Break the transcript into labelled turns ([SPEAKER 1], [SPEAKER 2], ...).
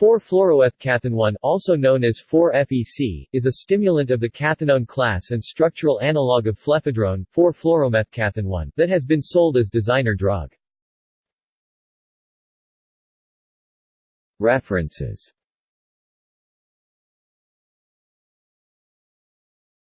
[SPEAKER 1] 4-fluoroethcathinone also known as 4-FEC, is a stimulant of the cathinone class and structural analog of flephedrone 4-fluoromethcathinone that has been sold as designer drug. References